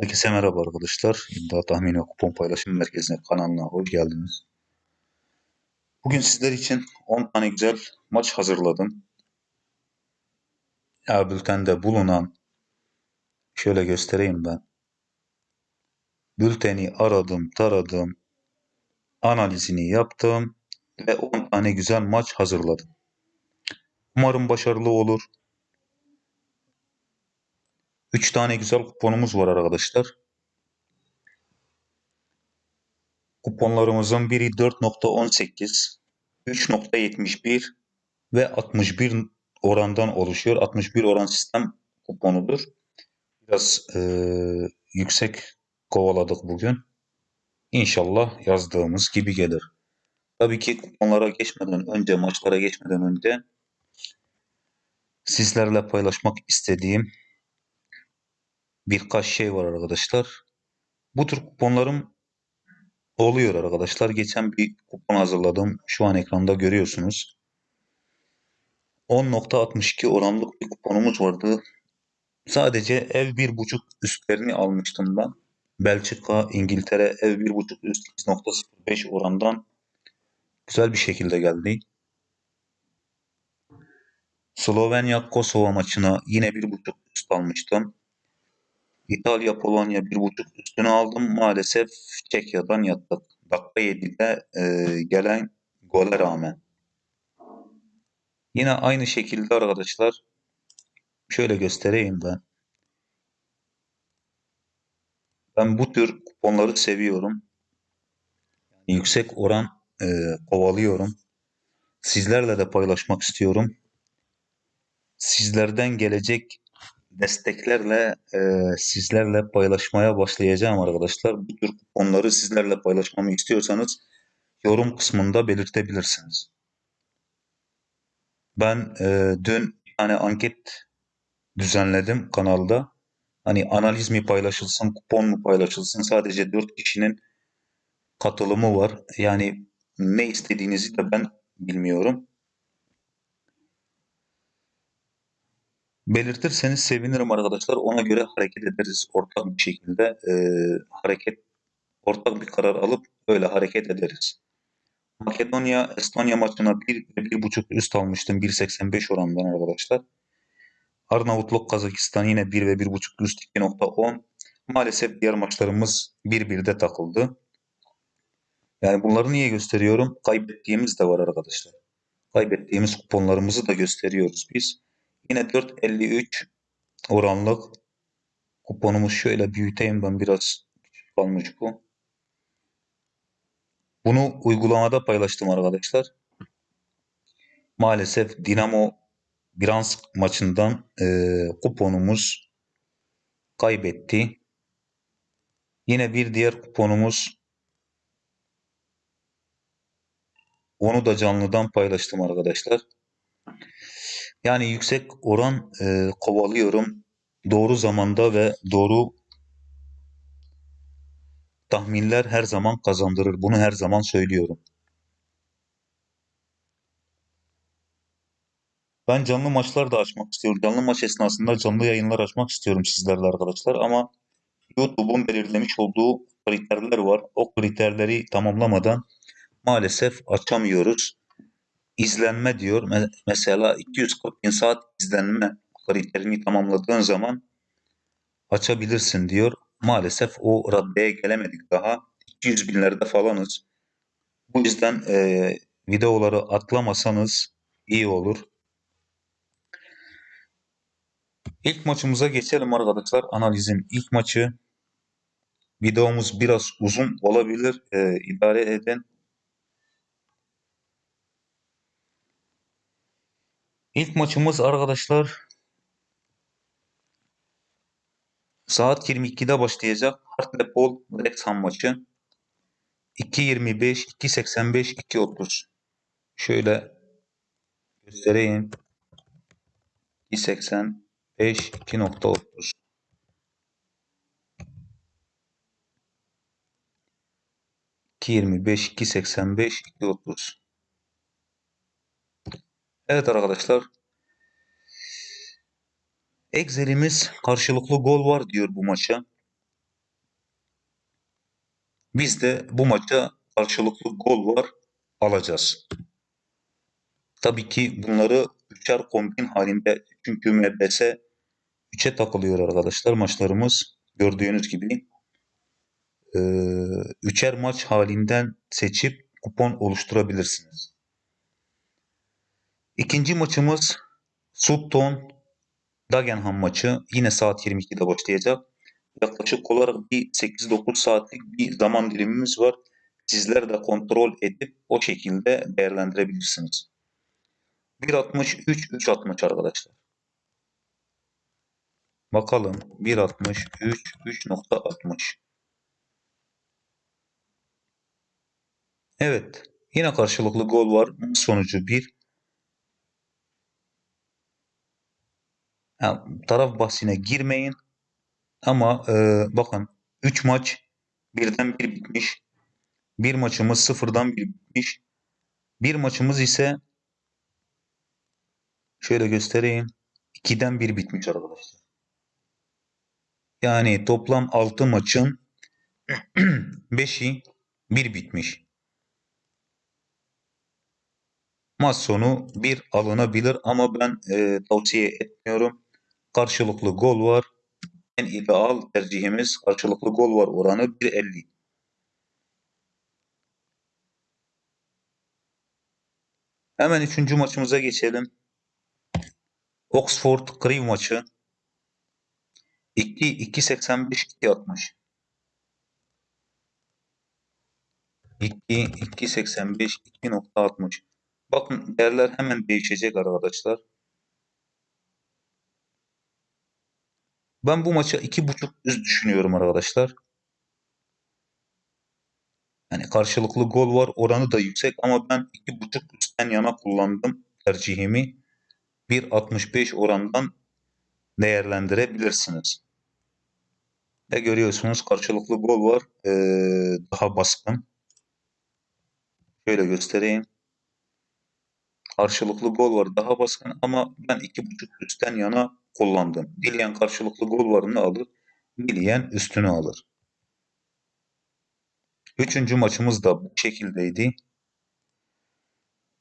Herkese merhaba arkadaşlar. İddia Tahmini Kupon Paylaşım Merkezi'ne kanalına hoş geldiniz. Bugün sizler için 10 tane güzel maç hazırladım. Ya bültende bulunan şöyle göstereyim ben. Bülteni aradım, taradım, analizini yaptım ve 10 tane güzel maç hazırladım. Umarım başarılı olur. 3 tane güzel kuponumuz var arkadaşlar. Kuponlarımızın biri 4.18, 3.71 ve 61 orandan oluşuyor. 61 oran sistem kuponudur. Biraz e, yüksek kovaladık bugün. İnşallah yazdığımız gibi gelir. Tabii ki kuponlara geçmeden önce, maçlara geçmeden önce sizlerle paylaşmak istediğim birkaç şey var arkadaşlar. Bu tür kuponlarım oluyor arkadaşlar. Geçen bir kupon hazırladım. Şu an ekranda görüyorsunuz. 10.62 oranlık bir kuponumuz vardı. Sadece ev 1.5 üstlerini almıştım ben. Belçika, İngiltere ev 1.5 üst 2.05 orandan güzel bir şekilde geldi. Slovenya Kosova maçına yine 1.5 üst almıştım. İtalya Polonya 1.5 üstünü aldım. Maalesef Çekya'dan yattık. Dakika 7'de e, gelen gole rağmen. Yine aynı şekilde arkadaşlar şöyle göstereyim ben. Ben bu tür kuponları seviyorum. Yüksek oran e, kovalıyorum. Sizlerle de paylaşmak istiyorum. Sizlerden gelecek desteklerle e, sizlerle paylaşmaya başlayacağım arkadaşlar. Bu tür kuponları sizlerle paylaşmamı istiyorsanız yorum kısmında belirtebilirsiniz. Ben e, dün tane anket düzenledim kanalda. Hani analiz mi paylaşılsın, kupon mu paylaşılsın? Sadece 4 kişinin katılımı var. Yani ne istediğinizi de ben bilmiyorum. Belirtirseniz sevinirim arkadaşlar. Ona göre hareket ederiz ortak bir şekilde. E, hareket ortak bir karar alıp öyle hareket ederiz. Makedonya Estonya maçına 1 ve 1.5 üst almıştım 1.85 orandan arkadaşlar. Arnavutluk Kazakistan yine 1 ve 1.5 üst 2.10. Maalesef diğer maçlarımız 1-1'de takıldı. Yani bunları niye gösteriyorum? Kaybettiğimiz de var arkadaşlar. Kaybettiğimiz kuponlarımızı da gösteriyoruz biz. Yine 4.53 oranlık kuponumuz şöyle büyüteyim ben biraz küçük kalmış bu. Bunu uygulamada paylaştım arkadaşlar. Maalesef Dinamo Gdansk maçından e, kuponumuz kaybetti. Yine bir diğer kuponumuz onu da canlıdan paylaştım arkadaşlar. Yani yüksek oran e, kovalıyorum. Doğru zamanda ve doğru tahminler her zaman kazandırır. Bunu her zaman söylüyorum. Ben canlı maçlar da açmak istiyorum. Canlı maç esnasında canlı yayınlar açmak istiyorum sizlerle arkadaşlar. Ama YouTube'un belirlemiş olduğu kriterler var. O kriterleri tamamlamadan maalesef açamıyoruz. İzlenme diyor. Mesela 240 bin saat izlenme kriterini tamamladığın zaman açabilirsin diyor. Maalesef o raddeye gelemedik daha. 200 binlerde falanız. Bu yüzden e, videoları atlamasanız iyi olur. İlk maçımıza geçelim arkadaşlar. Analizin ilk maçı. Videomuz biraz uzun olabilir. E, idare edin. İlk maçımız arkadaşlar saat 22'de başlayacak. Hartlepool Wrexham maçı. 2.25, 2.85, 2.30. Şöyle göstereyim. 2.85, 2.30. ...2.25, 2.85, 2.30. Evet arkadaşlar. Excel'imiz karşılıklı gol var diyor bu maça. Biz de bu maça karşılıklı gol var alacağız. Tabii ki bunları üçer kombin halinde çünkü MBS 3'e takılıyor arkadaşlar maçlarımız. Gördüğünüz gibi üçer maç halinden seçip kupon oluşturabilirsiniz. İkinci maçımız Sutton Dagenham maçı. Yine saat 22'de başlayacak. Yaklaşık olarak bir 8-9 saatlik bir zaman dilimimiz var. Sizler de kontrol edip o şekilde değerlendirebilirsiniz. 1.63 3.60 arkadaşlar. Bakalım 1.63 3.60 Evet. Yine karşılıklı gol var. Sonucu 1. Yani taraf bahsine girmeyin. Ama e, bakın 3 maç birden bir bitmiş. Bir maçımız sıfırdan bir bitmiş. Bir maçımız ise şöyle göstereyim. 2'den bir bitmiş arkadaşlar. Yani toplam 6 maçın 5'i bir bitmiş. Maç sonu bir alınabilir ama ben e, tavsiye etmiyorum. Karşılıklı gol var. En ideal tercihimiz karşılıklı gol var oranı 1.50. Hemen üçüncü maçımıza geçelim. Oxford Crewe maçı. 2 2.85 2.60 2 2.85 2.60 Bakın değerler hemen değişecek arkadaşlar. Ben bu maça 2.5 üst düşünüyorum arkadaşlar. Yani karşılıklı gol var oranı da yüksek ama ben 2.5 üstten yana kullandım tercihimi. 1.65 orandan değerlendirebilirsiniz. Ve görüyorsunuz karşılıklı gol var. Ee, daha baskın. Şöyle göstereyim. Karşılıklı gol var daha baskın ama ben 2.5 üstten yana kullandım. Dileyen karşılıklı gol varını alır. Dileyen üstünü alır. Üçüncü maçımız da bu şekildeydi.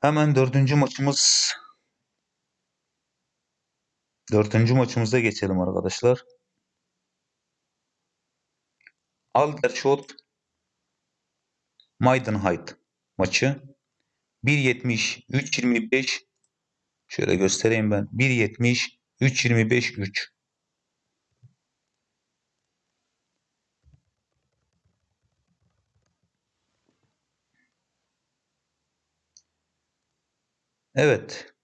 Hemen dördüncü maçımız dördüncü maçımıza geçelim arkadaşlar. Aldershot Maidenhead maçı 1.70 3.25 şöyle göstereyim ben 1.70 3.25 3 Evet.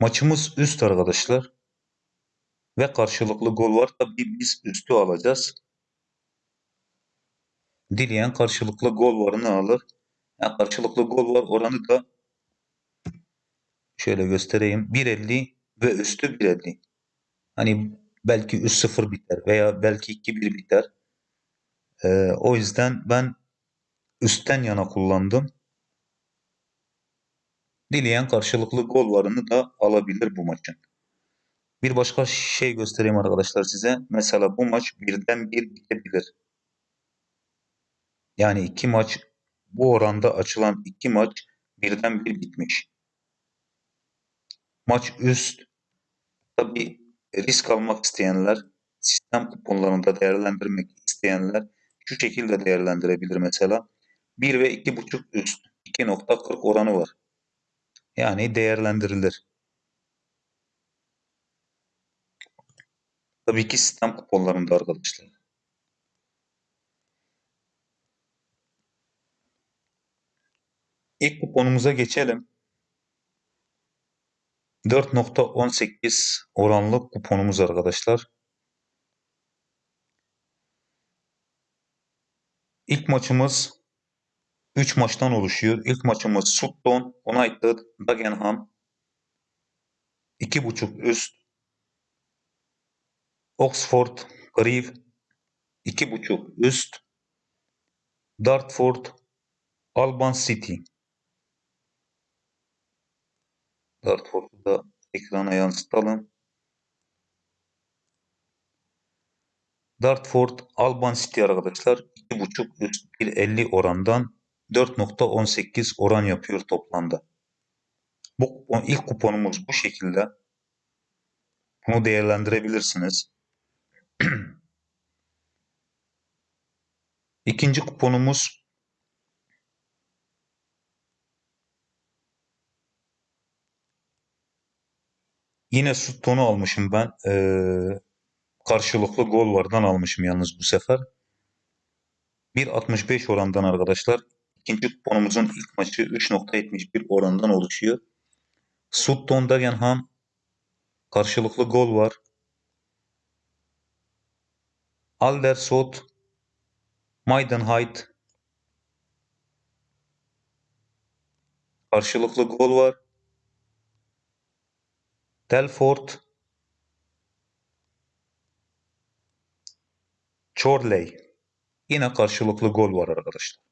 Maçımız üst arkadaşlar. Ve karşılıklı gol var. Tabii biz üstü alacağız. Dileyen karşılıklı gol varını alır. Yani karşılıklı gol var oranı da şöyle göstereyim. 1.50 ve üstü 1.50. Hani belki 3-0 biter veya belki 2-1 biter. Ee, o yüzden ben üstten yana kullandım. Dileyen karşılıklı gol varını da alabilir bu maçın. Bir başka şey göstereyim arkadaşlar size. Mesela bu maç birden bir bitebilir. Yani iki maç bu oranda açılan iki maç birden bir bitmiş. Maç üst. Tabi risk almak isteyenler, sistem kuponlarında değerlendirmek isteyenler şu şekilde değerlendirebilir mesela. 1 ve 2.5 üst 2.40 oranı var. Yani değerlendirilir. Tabii ki sistem kuponlarında arkadaşlar. İlk kuponumuza geçelim. 4.18 oranlı kuponumuz arkadaşlar. İlk maçımız 3 maçtan oluşuyor. İlk maçımız Sutton United Dagenham 2.5 üst Oxford Crewe 2.5 üst Dartford Alban City Dartford'u da ekrana yansıtalım. Dartford Alban City arkadaşlar 2.5 üst 1.50 orandan 4.18 oran yapıyor toplamda. Bu kupon, ilk kuponumuz bu şekilde. Bunu değerlendirebilirsiniz. İkinci kuponumuz yine Sutton'u almışım ben. Ee, karşılıklı gol vardan almışım yalnız bu sefer. 1.65 orandan arkadaşlar. İkinci kuponumuzun ilk maçı 3.71 orandan oluşuyor. Sutton Dagenham karşılıklı gol var. Aldersot Maidenhead karşılıklı gol var. Telford Chorley yine karşılıklı gol var arkadaşlar.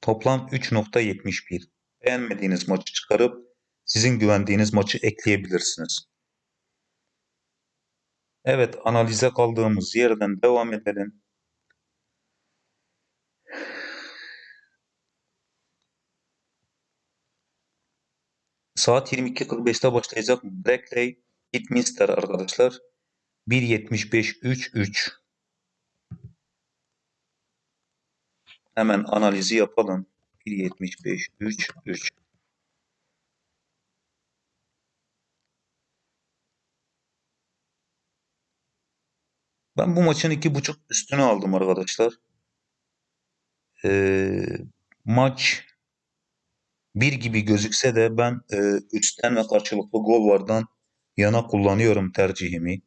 Toplam 3.71. Beğenmediğiniz maçı çıkarıp sizin güvendiğiniz maçı ekleyebilirsiniz. Evet analize kaldığımız yerden devam edelim. Saat 22.45'te başlayacak Brackley Kidminster arkadaşlar. 1.75-3-3 Hemen analizi yapalım. 1.75-3-3 Ben bu maçın iki buçuk üstünü aldım arkadaşlar. Ee, maç bir gibi gözükse de ben e, üstten ve karşılıklı gol vardan yana kullanıyorum tercihimi.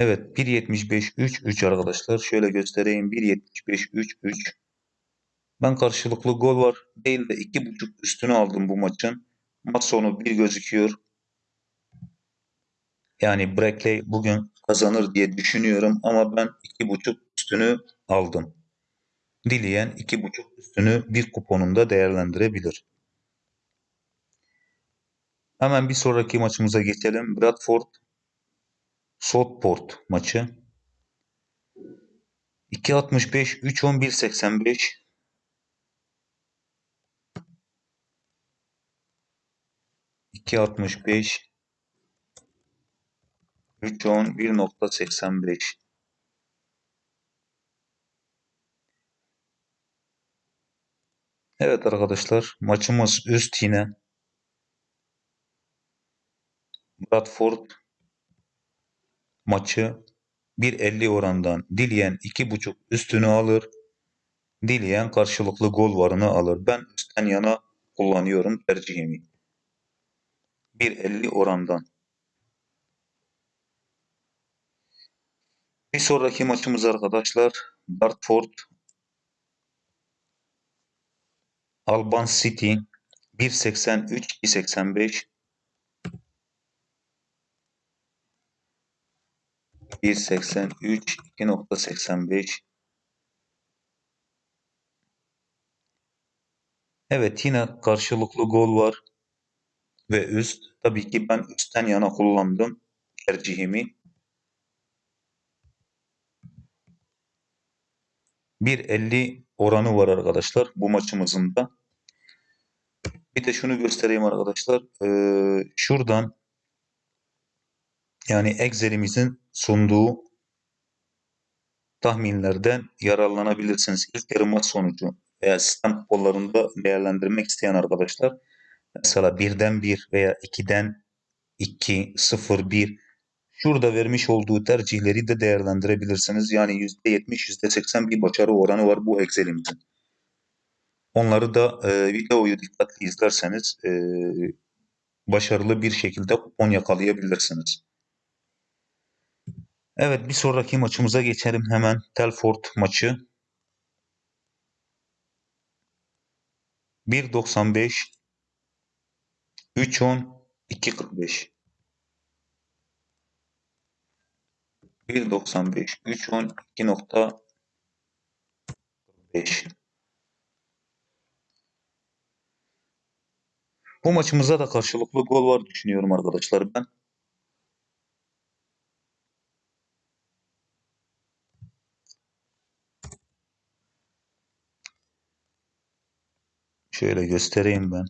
Evet 1.75-3-3 arkadaşlar. Şöyle göstereyim. 1.75-3-3 ben karşılıklı gol var değil de 2.5 üstünü aldım bu maçın. Maç sonu bir gözüküyor. Yani Brackley bugün kazanır diye düşünüyorum ama ben 2.5 üstünü aldım. Dileyen 2.5 üstünü bir kuponunda değerlendirebilir. Hemen bir sonraki maçımıza geçelim. Bradford Southport maçı. 2.65 3.11.85 2.65 3.10 1.85 Evet arkadaşlar maçımız üst yine. Bradford maçı 1.50 orandan dileyen 2.5 üstünü alır. Dileyen karşılıklı gol varını alır. Ben üstten yana kullanıyorum tercihimi. 1.50 orandan. Bir sonraki maçımız arkadaşlar Dartford Alban City 1.83 2.85 1.83 2.85 Evet yine karşılıklı gol var ve üst. Tabii ki ben üstten yana kullandım tercihimi. 1.50 oranı var arkadaşlar bu maçımızın da. Bir de şunu göstereyim arkadaşlar. Ee, şuradan yani Excel'imizin sunduğu tahminlerden yararlanabilirsiniz. İlk yarı maç sonucu veya sistem kuponlarında değerlendirmek isteyen arkadaşlar mesela birden 1 veya 2'den 2, 0, 1 şurada vermiş olduğu tercihleri de değerlendirebilirsiniz. Yani %70, %80 bir başarı oranı var bu Excel'imizin. Onları da e, videoyu dikkatli izlerseniz e, başarılı bir şekilde kupon yakalayabilirsiniz. Evet bir sonraki maçımıza geçelim hemen. Telford maçı. 1.95 3.10 2.45 1.95 3.12.5 Bu maçımıza da karşılıklı gol var düşünüyorum arkadaşlar ben. Şöyle göstereyim ben.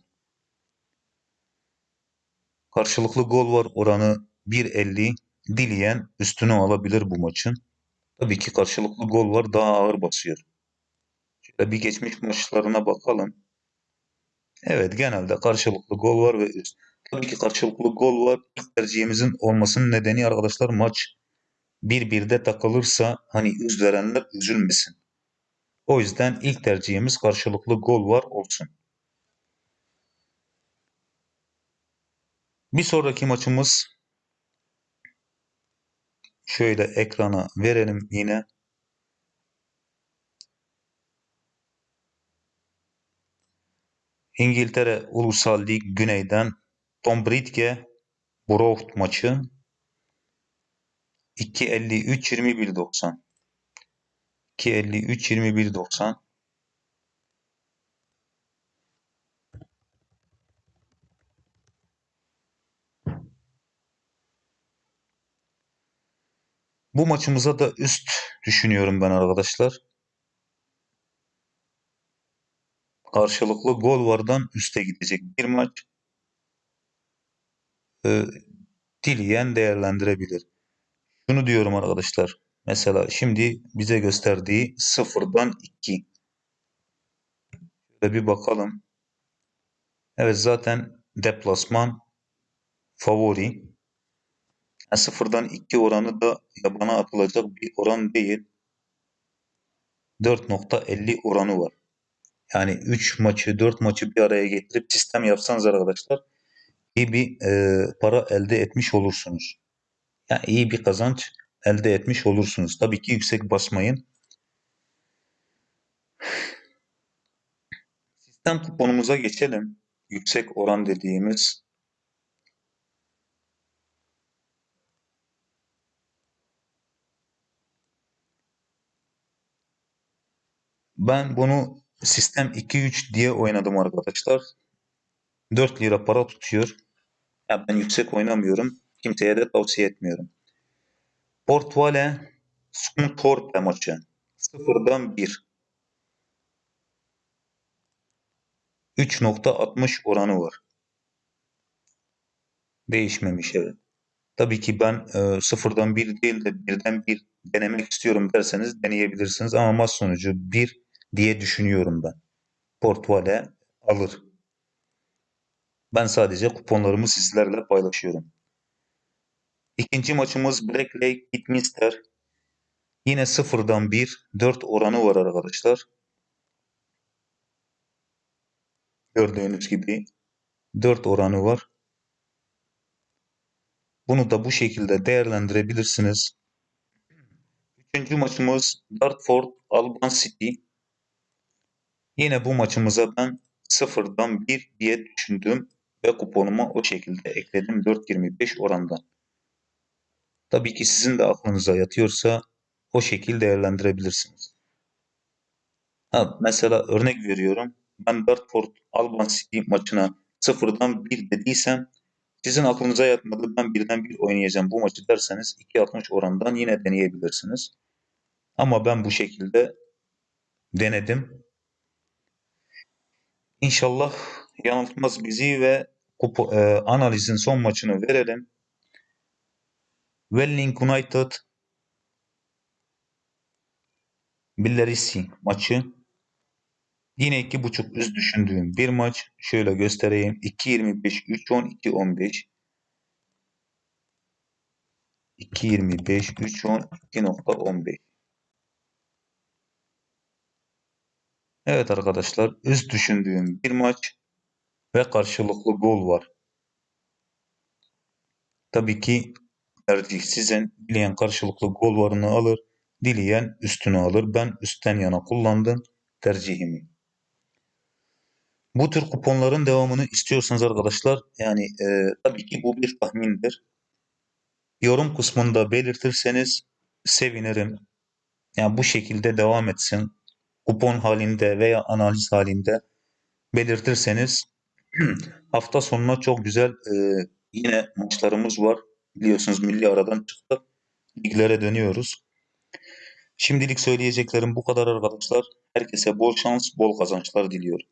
Karşılıklı gol var oranı 1.50 Dileyen üstünü alabilir bu maçın. Tabii ki karşılıklı gol var daha ağır basıyor. Şöyle bir geçmiş maçlarına bakalım. Evet genelde karşılıklı gol var ve üst. Tabii ki karşılıklı gol var. İlk tercihimizin olmasının nedeni arkadaşlar maç 1-1'de takılırsa hani üz verenler üzülmesin. O yüzden ilk tercihimiz karşılıklı gol var olsun. Bir sonraki maçımız şöyle ekrana verelim yine. İngiltere Ulusal Lig Güney'den Tom Bridge Borough maçı. 2.53 21.90 Bu maçımıza da üst düşünüyorum ben arkadaşlar. Karşılıklı gol vardan üste gidecek bir maç. Ee, dileyen değerlendirebilir. Şunu diyorum arkadaşlar. Mesela şimdi bize gösterdiği sıfırdan 2. Şöyle bir bakalım. Evet zaten deplasman favori. Yani sıfırdan 2 oranı da yabana atılacak bir oran değil. 4.50 oranı var. Yani 3 maçı 4 maçı bir araya getirip sistem yapsanız arkadaşlar iyi bir e, para elde etmiş olursunuz. Yani iyi bir kazanç elde etmiş olursunuz. Tabii ki yüksek basmayın. Sistem kuponumuza geçelim. Yüksek oran dediğimiz Ben bunu sistem 2-3 diye oynadım arkadaşlar. 4 lira para tutuyor. Ya ben yüksek oynamıyorum. Kimseye de tavsiye etmiyorum. Portvale Scunthorpe maçı. 0'dan 1. 3.60 oranı var. Değişmemiş evet. Tabii ki ben e, sıfırdan 1 değil de birden 1 denemek istiyorum derseniz deneyebilirsiniz. Ama maç sonucu 1 diye düşünüyorum ben. Portvale alır. Ben sadece kuponlarımı sizlerle paylaşıyorum. İkinci maçımız Black Lake Kidminster. Yine sıfırdan 1, 4 oranı var arkadaşlar. Gördüğünüz gibi 4 oranı var. Bunu da bu şekilde değerlendirebilirsiniz. Üçüncü maçımız Dartford Alban City. Yine bu maçımıza ben sıfırdan 1 diye düşündüm ve kuponuma o şekilde ekledim 4.25 orandan. Tabii ki sizin de aklınıza yatıyorsa o şekilde değerlendirebilirsiniz. Ha, mesela örnek veriyorum. Ben Dartford Alban City maçına sıfırdan 1 dediysem sizin aklınıza yatmadı ben birden bir oynayacağım bu maçı derseniz 2.60 orandan yine deneyebilirsiniz. Ama ben bu şekilde denedim. İnşallah yanıltmaz bizi ve kupo, e, analizin son maçını verelim. Welling United Billerisi maçı. Yine iki buçuk üst düşündüğüm bir maç. Şöyle göstereyim. 2.25, 3.10, 2.15. 2.25, 3.10, 2.15. Evet arkadaşlar üst düşündüğüm bir maç ve karşılıklı gol var. Tabii ki tercih sizin. Dileyen karşılıklı gol varını alır. Dileyen üstünü alır. Ben üstten yana kullandım tercihimi. Bu tür kuponların devamını istiyorsanız arkadaşlar yani e, tabii ki bu bir tahmindir. Yorum kısmında belirtirseniz sevinirim. Yani bu şekilde devam etsin. Kupon halinde veya analiz halinde belirtirseniz Hafta sonuna çok güzel e, yine maçlarımız var. Biliyorsunuz milli aradan çıktık. Liglere dönüyoruz. Şimdilik söyleyeceklerim bu kadar arkadaşlar. Herkese bol şans, bol kazançlar diliyorum.